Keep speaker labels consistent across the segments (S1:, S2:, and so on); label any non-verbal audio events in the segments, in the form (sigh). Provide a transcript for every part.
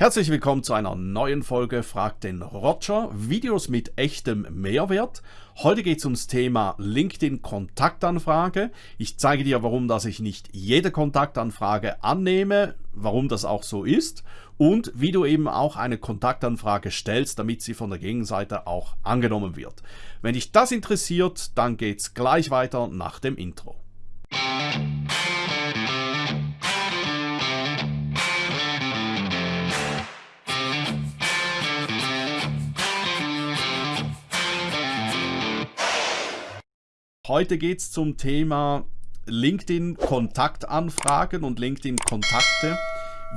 S1: Herzlich willkommen zu einer neuen Folge Frag den Roger, Videos mit echtem Mehrwert. Heute geht es ums Thema LinkedIn Kontaktanfrage. Ich zeige dir, warum dass ich nicht jede Kontaktanfrage annehme, warum das auch so ist und wie du eben auch eine Kontaktanfrage stellst, damit sie von der Gegenseite auch angenommen wird. Wenn dich das interessiert, dann geht's gleich weiter nach dem Intro. Heute geht es zum Thema LinkedIn Kontaktanfragen und LinkedIn Kontakte,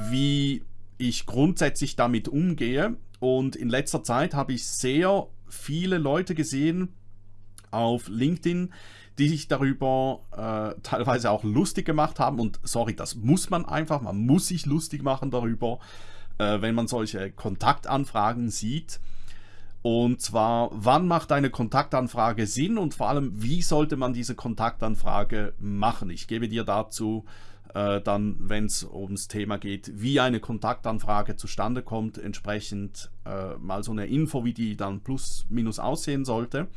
S1: wie ich grundsätzlich damit umgehe. Und in letzter Zeit habe ich sehr viele Leute gesehen auf LinkedIn, die sich darüber äh, teilweise auch lustig gemacht haben. Und sorry, das muss man einfach, man muss sich lustig machen darüber, äh, wenn man solche Kontaktanfragen sieht. Und zwar, wann macht eine Kontaktanfrage Sinn und vor allem, wie sollte man diese Kontaktanfrage machen? Ich gebe dir dazu äh, dann, wenn es ums Thema geht, wie eine Kontaktanfrage zustande kommt, entsprechend äh, mal so eine Info, wie die dann plus minus aussehen sollte.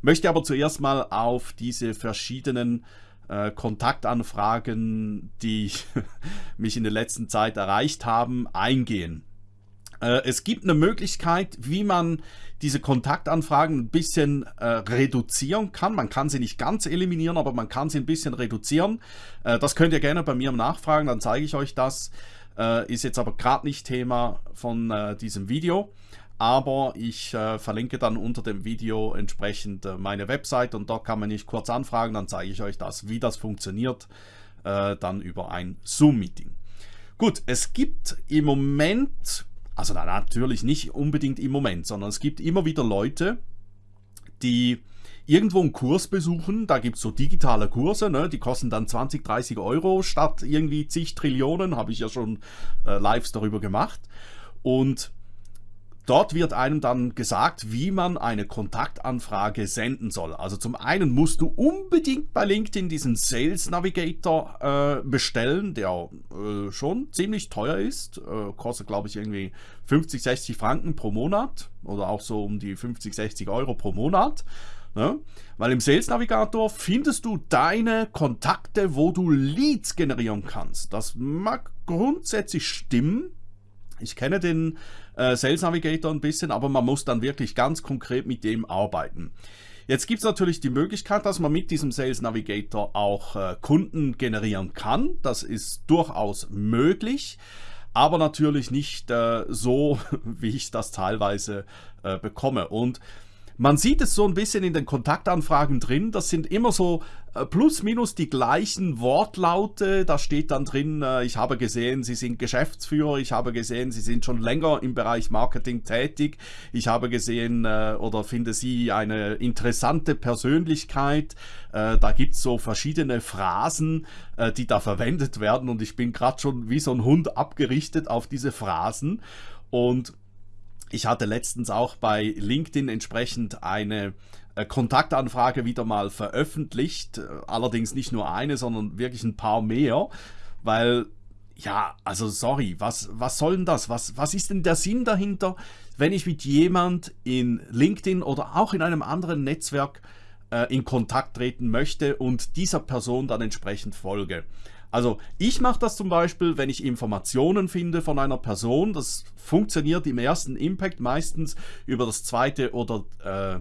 S1: Möchte aber zuerst mal auf diese verschiedenen äh, Kontaktanfragen, die (laughs) mich in der letzten Zeit erreicht haben, eingehen. Äh, es gibt eine Möglichkeit, wie man diese Kontaktanfragen ein bisschen äh, reduzieren kann. Man kann sie nicht ganz eliminieren, aber man kann sie ein bisschen reduzieren. Äh, das könnt ihr gerne bei mir nachfragen, dann zeige ich euch das. Äh, ist jetzt aber gerade nicht Thema von äh, diesem Video. Aber ich äh, verlinke dann unter dem Video entsprechend meine Website und dort kann man mich kurz anfragen, dann zeige ich euch das, wie das funktioniert, dann über ein Zoom-Meeting. Gut, es gibt im Moment also natürlich nicht unbedingt im Moment, sondern es gibt immer wieder Leute, die irgendwo einen Kurs besuchen, da gibt es so digitale Kurse, ne? die kosten dann 20, 30 Euro statt irgendwie zig Trillionen, habe ich ja schon äh, Lives darüber gemacht. Und Dort wird einem dann gesagt, wie man eine Kontaktanfrage senden soll. Also zum einen musst du unbedingt bei LinkedIn diesen Sales Navigator äh, bestellen, der äh, schon ziemlich teuer ist. Äh, kostet glaube ich irgendwie 50, 60 Franken pro Monat oder auch so um die 50, 60 Euro pro Monat. Ne? Weil im Sales Navigator findest du deine Kontakte, wo du Leads generieren kannst. Das mag grundsätzlich stimmen. Ich kenne den äh, Sales Navigator ein bisschen, aber man muss dann wirklich ganz konkret mit dem arbeiten. Jetzt gibt es natürlich die Möglichkeit, dass man mit diesem Sales Navigator auch äh, Kunden generieren kann. Das ist durchaus möglich, aber natürlich nicht äh, so, (laughs) wie ich das teilweise äh, bekomme. Und man sieht es so ein bisschen in den Kontaktanfragen drin, das sind immer so plus minus die gleichen Wortlaute. Da steht dann drin, äh, ich habe gesehen, Sie sind Geschäftsführer, ich habe gesehen, Sie sind schon länger im Bereich Marketing tätig, ich habe gesehen äh, oder finde Sie eine interessante Persönlichkeit. Da gibt es so verschiedene Phrasen, die da verwendet werden und ich bin gerade schon wie so ein Hund abgerichtet auf diese Phrasen. Und ich hatte letztens auch bei LinkedIn entsprechend eine äh, Kontaktanfrage wieder mal veröffentlicht. Äh, allerdings nicht nur eine, sondern wirklich ein paar mehr. Weil, ja, also sorry, was, was soll denn das? Was, was ist denn der Sinn dahinter, wenn ich mit jemand in LinkedIn oder auch in einem anderen Netzwerk äh, in Kontakt treten möchte und dieser Person dann entsprechend folge? Also ich mache das zum Beispiel, wenn ich Informationen finde von einer Person. Das funktioniert im ersten Impact meistens über das zweite oder äh,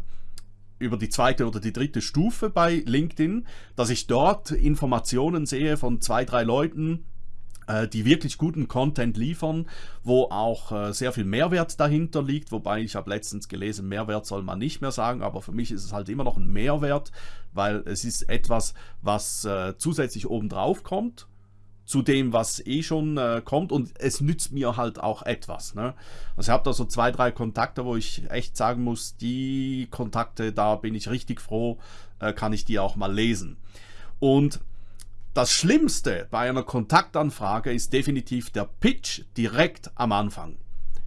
S1: über die zweite oder die dritte Stufe bei LinkedIn, dass ich dort Informationen sehe von zwei, drei Leuten, äh, die wirklich guten Content liefern, wo auch äh, sehr viel Mehrwert dahinter liegt, wobei ich habe letztens gelesen, Mehrwert soll man nicht mehr sagen, aber für mich ist es halt immer noch ein Mehrwert, weil es ist etwas, was äh, zusätzlich obendrauf kommt zu dem, was eh schon äh, kommt und es nützt mir halt auch etwas. Ne? Also ich habe da so zwei, drei Kontakte, wo ich echt sagen muss, die Kontakte, da bin ich richtig froh, äh, kann ich die auch mal lesen. Und das Schlimmste bei einer Kontaktanfrage ist definitiv der Pitch direkt am Anfang.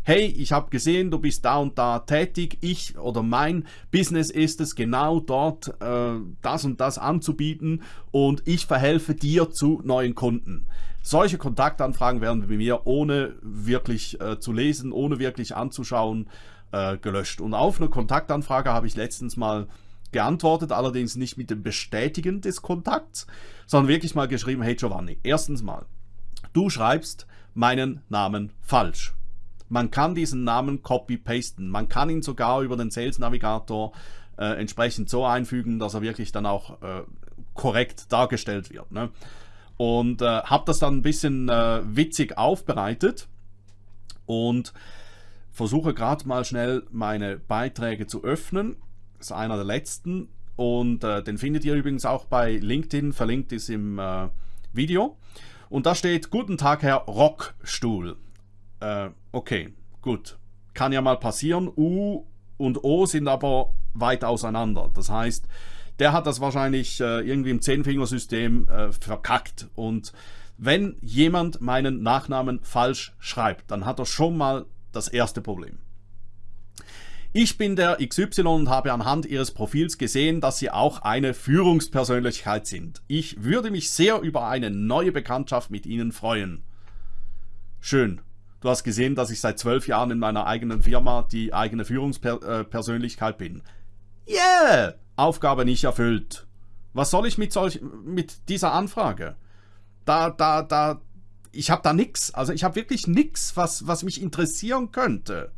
S1: Hey, ich habe gesehen, du bist da und da tätig, ich oder mein Business ist es, genau dort äh, das und das anzubieten und ich verhelfe dir zu neuen Kunden. Solche Kontaktanfragen werden bei mir ohne wirklich äh, zu lesen, ohne wirklich anzuschauen, äh, gelöscht. Und auf eine Kontaktanfrage habe ich letztens mal geantwortet, allerdings nicht mit dem Bestätigen des Kontakts, sondern wirklich mal geschrieben, hey Giovanni, erstens mal, du schreibst meinen Namen falsch. Man kann diesen Namen copy-pasten. Man kann ihn sogar über den Sales Navigator äh, entsprechend so einfügen, dass er wirklich dann auch äh, korrekt dargestellt wird. Ne? Und äh, habe das dann ein bisschen äh, witzig aufbereitet und versuche gerade mal schnell meine Beiträge zu öffnen. Das ist einer der letzten und äh, den findet ihr übrigens auch bei LinkedIn, verlinkt ist im äh, Video. Und da steht, guten Tag Herr Rockstuhl. Äh, okay, gut. Kann ja mal passieren. U und O sind aber weit auseinander. Das heißt, der hat das wahrscheinlich äh, irgendwie im Zehnfingersystem äh, verkackt. Und wenn jemand meinen Nachnamen falsch schreibt, dann hat er schon mal das erste Problem. Ich bin der XY und habe anhand Ihres Profils gesehen, dass Sie auch eine Führungspersönlichkeit sind. Ich würde mich sehr über eine neue Bekanntschaft mit Ihnen freuen. Schön. Du hast gesehen, dass ich seit zwölf Jahren in meiner eigenen Firma die eigene Führungspersönlichkeit bin. Yeah! Aufgabe nicht erfüllt. Was soll ich mit, solch, mit dieser Anfrage? Da, da, da, ich habe da nichts. Also ich habe wirklich nichts, was, was mich interessieren könnte.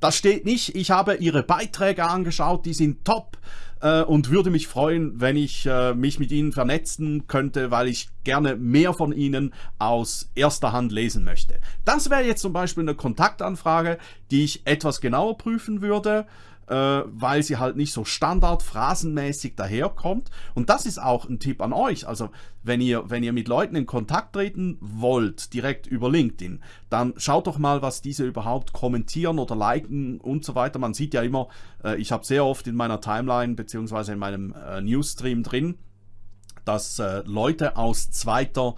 S1: Da steht nicht, ich habe Ihre Beiträge angeschaut, die sind top äh, und würde mich freuen, wenn ich äh, mich mit Ihnen vernetzen könnte, weil ich gerne mehr von Ihnen aus erster Hand lesen möchte. Das wäre jetzt zum Beispiel eine Kontaktanfrage, die ich etwas genauer prüfen würde äh, weil sie halt nicht so standardphrasenmäßig daherkommt. Und das ist auch ein Tipp an euch. Also wenn ihr, wenn ihr mit Leuten in Kontakt treten wollt, direkt über LinkedIn, dann schaut doch mal, was diese überhaupt kommentieren oder liken und so weiter. Man sieht ja immer, äh, ich habe sehr oft in meiner Timeline beziehungsweise in meinem äh, Newsstream drin, dass äh, Leute aus zweiter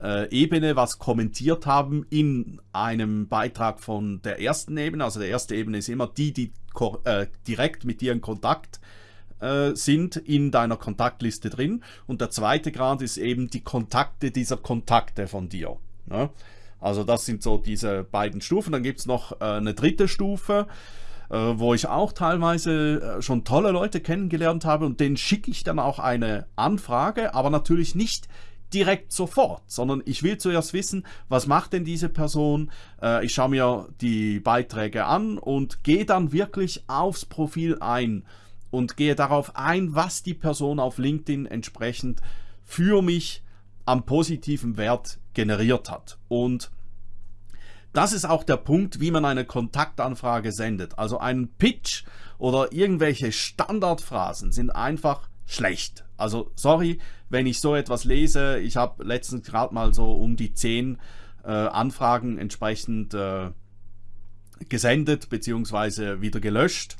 S1: äh, Ebene was kommentiert haben in einem Beitrag von der ersten Ebene. Also der erste Ebene ist immer die, die äh, direkt mit dir in Kontakt äh, sind in deiner Kontaktliste drin. Und der zweite Grad ist eben die Kontakte dieser Kontakte von dir. Ne? Also das sind so diese beiden Stufen. Dann gibt es noch äh, eine dritte Stufe, äh, wo ich auch teilweise schon tolle Leute kennengelernt habe und denen schicke ich dann auch eine Anfrage, aber natürlich nicht direkt sofort, sondern ich will zuerst wissen, was macht denn diese Person. Äh, ich schaue mir die Beiträge an und gehe dann wirklich aufs Profil ein und gehe darauf ein, was die Person auf LinkedIn entsprechend für mich am positiven Wert generiert hat. Und das ist auch der Punkt, wie man eine Kontaktanfrage sendet. Also einen Pitch oder irgendwelche Standardphrasen sind einfach schlecht. Also sorry, wenn ich so etwas lese. Ich habe letztens gerade mal so um die 10 äh, Anfragen entsprechend äh, gesendet bzw. wieder gelöscht.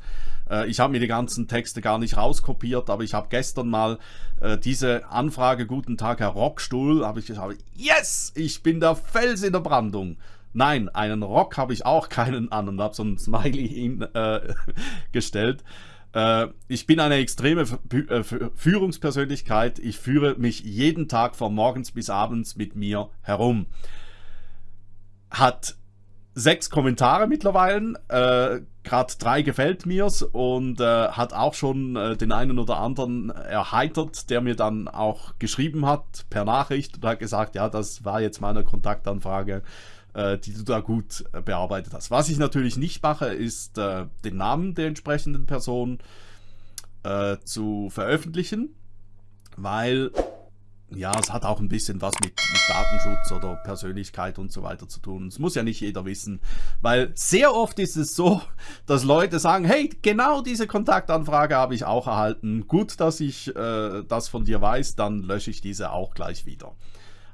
S1: Äh, ich habe mir die ganzen Texte gar nicht rauskopiert, aber ich habe gestern mal äh, diese Anfrage, guten Tag Herr Rockstuhl, habe ich gesagt, yes, ich bin der Fels in der Brandung. Nein, einen Rock habe ich auch keinen an und habe so ein Smiley hin, äh, (laughs) gestellt. Äh, ich bin eine extreme äh, Führungspersönlichkeit. Ich führe mich jeden Tag von morgens bis abends mit mir herum. Hat sechs Kommentare mittlerweile, äh, gerade drei gefällt mir's und äh, hat auch schon äh, den einen oder anderen erheitert, der mir dann auch geschrieben hat per Nachricht und hat gesagt, ja, das war jetzt meine Kontaktanfrage äh, die du da gut äh, bearbeitet hast. Was ich natürlich nicht mache, ist äh, den Namen der entsprechenden Person äh, zu veröffentlichen, weil ja, es hat auch ein bisschen was mit, mit, Datenschutz oder Persönlichkeit und so weiter zu tun. Es muss ja nicht jeder wissen, weil sehr oft ist es so, (laughs) dass Leute sagen, hey, genau diese Kontaktanfrage habe ich auch erhalten. Gut, dass ich äh, das von dir weiß, dann lösche ich diese auch gleich wieder.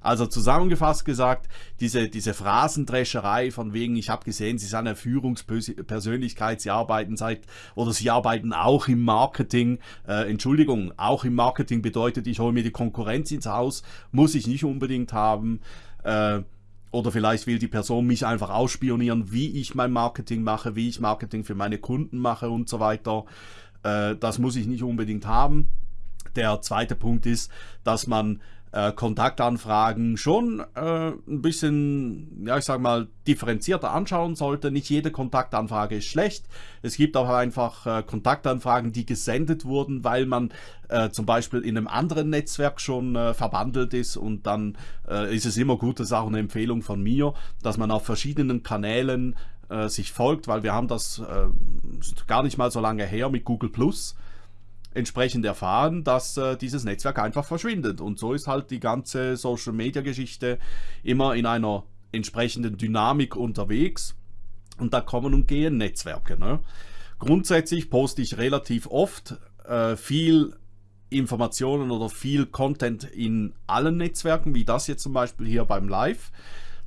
S1: Also zusammengefasst gesagt, diese, diese Phrasendrescherei von wegen, ich habe gesehen, Sie sind eine Führungspersönlichkeit, Sie arbeiten seit oder Sie arbeiten auch im Marketing. Äh, Entschuldigung, auch im Marketing bedeutet, ich hole mir die Konkurrenz ins Haus, muss ich nicht unbedingt haben. Äh, oder vielleicht will die Person mich einfach ausspionieren, wie ich mein Marketing mache, wie ich Marketing für meine Kunden mache und so weiter. Äh, das muss ich nicht unbedingt haben. Der zweite Punkt ist, dass man äh, Kontaktanfragen schon äh, ein bisschen, ja ich sag mal, differenzierter anschauen sollte. Nicht jede Kontaktanfrage ist schlecht. Es gibt auch einfach äh, Kontaktanfragen, die gesendet wurden, weil man äh, zum Beispiel in einem anderen Netzwerk schon äh, verbandelt ist und dann äh, ist es immer gut, das ist auch eine Empfehlung von mir, dass man auf verschiedenen Kanälen sich folgt, weil wir haben das gar nicht mal so lange her mit Google Plus entsprechend erfahren, dass äh, dieses Netzwerk einfach verschwindet. Und so ist halt die ganze Social Media Geschichte immer in einer entsprechenden Dynamik unterwegs. Und da kommen und gehen Netzwerke. Ne? Grundsätzlich poste ich relativ oft äh, viel Informationen oder viel Content in allen Netzwerken, wie das jetzt zum Beispiel hier beim Live.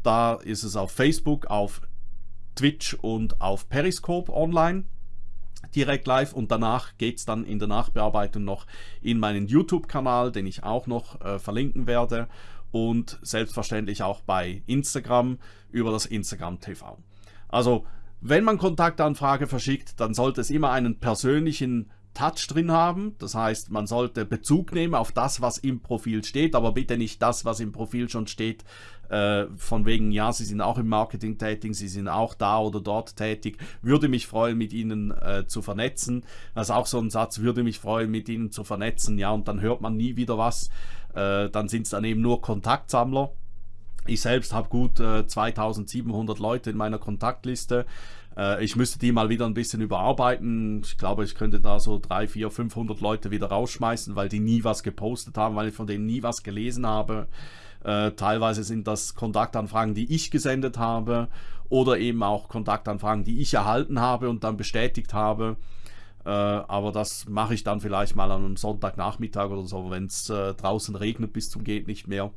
S1: Da ist es auf Facebook, auf Twitch und auf Periscope online direkt live und danach geht es dann in der Nachbearbeitung noch in meinen YouTube-Kanal, den ich auch noch äh, verlinken werde und selbstverständlich auch bei Instagram über das Instagram TV. Also wenn man Kontaktanfrage verschickt, dann sollte es immer einen persönlichen Touch drin haben. Das heißt, man sollte Bezug nehmen auf das, was im Profil steht, aber bitte nicht das, was im Profil schon steht, äh, von wegen, ja, Sie sind auch im Marketing tätig, Sie sind auch da oder dort tätig. Würde mich freuen, mit Ihnen äh, zu vernetzen. Das ist auch so ein Satz, würde mich freuen, mit Ihnen zu vernetzen. Ja, und dann hört man nie wieder was. Äh, dann sind es dann eben nur Kontaktsammler. Ich selbst habe gut äh, 2700 Leute in meiner Kontaktliste. Äh, ich müsste die mal wieder ein bisschen überarbeiten. Ich glaube, ich könnte da so 3, 4, 500 Leute wieder rausschmeißen, weil die nie was gepostet haben, weil ich von denen nie was gelesen habe. Äh, teilweise sind das Kontaktanfragen, die ich gesendet habe oder eben auch Kontaktanfragen, die ich erhalten habe und dann bestätigt habe. Äh, aber das mache ich dann vielleicht mal an einem Sonntagnachmittag oder so, wenn es äh, draußen regnet bis zum geht nicht mehr.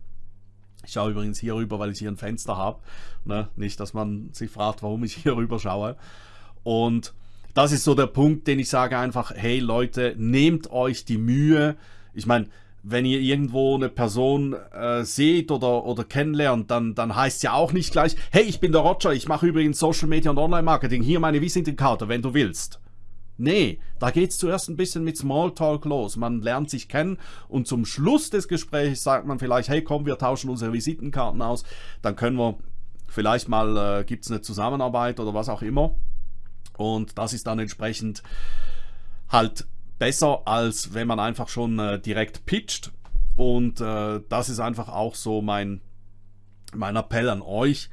S1: Ich schaue übrigens hier rüber, weil ich hier ein Fenster habe. Ne? Nicht, dass man sich fragt, warum ich hier (laughs) rüber schaue. Und das ist so der Punkt, den ich sage einfach, hey Leute, nehmt euch die Mühe. Ich meine, wenn ihr irgendwo eine Person äh, seht oder, oder kennenlernt, dann, dann heißt es ja auch nicht gleich, hey, ich bin der Roger, ich mache übrigens Social Media und Online-Marketing, hier meine Visitenkarte, wenn du willst. Nee, da geht es zuerst ein bisschen mit Smalltalk los. Man lernt sich kennen und zum Schluss des Gesprächs sagt man vielleicht, hey komm, wir tauschen unsere Visitenkarten aus, dann können wir vielleicht mal, äh, gibt es eine Zusammenarbeit oder was auch immer. Und das ist dann entsprechend halt besser, als wenn man einfach schon äh, direkt pitcht. Und äh, das ist einfach auch so mein, mein Appell an euch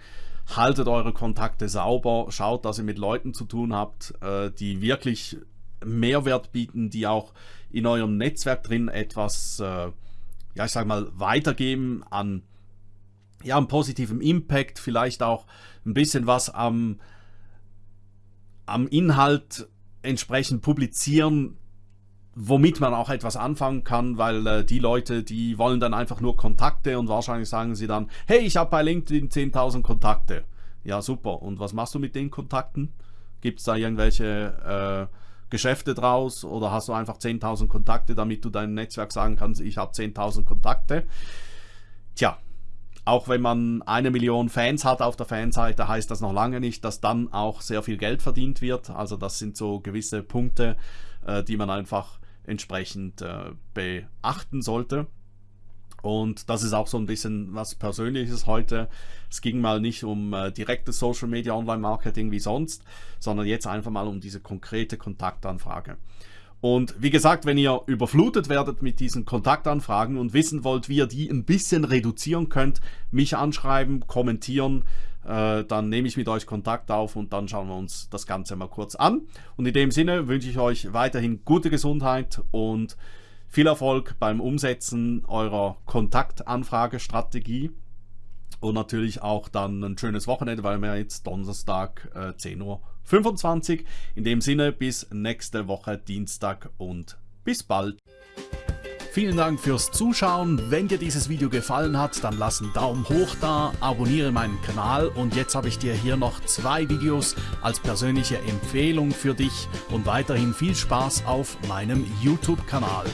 S1: haltet eure Kontakte sauber, schaut, dass ihr mit Leuten zu tun habt, äh, die wirklich Mehrwert bieten, die auch in eurem Netzwerk drin etwas, äh, ja ich sag mal, weitergeben an ja, einen positiven Impact, vielleicht auch ein bisschen was am, am Inhalt entsprechend publizieren, womit man auch etwas anfangen kann, weil äh, die Leute, die wollen dann einfach nur Kontakte und wahrscheinlich sagen sie dann, hey, ich habe bei LinkedIn 10.000 Kontakte. Ja, super. Und was machst du mit den Kontakten? Gibt es da irgendwelche äh, Geschäfte draus oder hast du einfach 10.000 Kontakte, damit du deinem Netzwerk sagen kannst, ich habe 10.000 Kontakte? Tja, auch wenn man eine Million Fans hat auf der Fanseite, heißt das noch lange nicht, dass dann auch sehr viel Geld verdient wird. Also das sind so gewisse Punkte, äh, die man einfach entsprechend äh, beachten sollte. Und das ist auch so ein bisschen was Persönliches heute. Es ging mal nicht um äh, direktes Social Media Online Marketing wie sonst, sondern jetzt einfach mal um diese konkrete Kontaktanfrage. Und wie gesagt, wenn ihr überflutet werdet mit diesen Kontaktanfragen und wissen wollt, wie ihr die ein bisschen reduzieren könnt, mich anschreiben, kommentieren, äh, dann nehme ich mit euch Kontakt auf und dann schauen wir uns das Ganze mal kurz an. Und in dem Sinne wünsche ich euch weiterhin gute Gesundheit und viel Erfolg beim Umsetzen eurer Kontaktanfragestrategie und natürlich auch dann ein schönes Wochenende, weil wir jetzt Donnerstag äh, 10 Uhr 25. In dem Sinne bis nächste Woche Dienstag und bis bald. Vielen Dank fürs Zuschauen. Wenn dir dieses Video gefallen hat, dann lass einen Daumen hoch da, abonniere meinen Kanal und jetzt habe ich dir hier noch zwei Videos als persönliche Empfehlung für dich und weiterhin viel Spaß auf meinem YouTube-Kanal.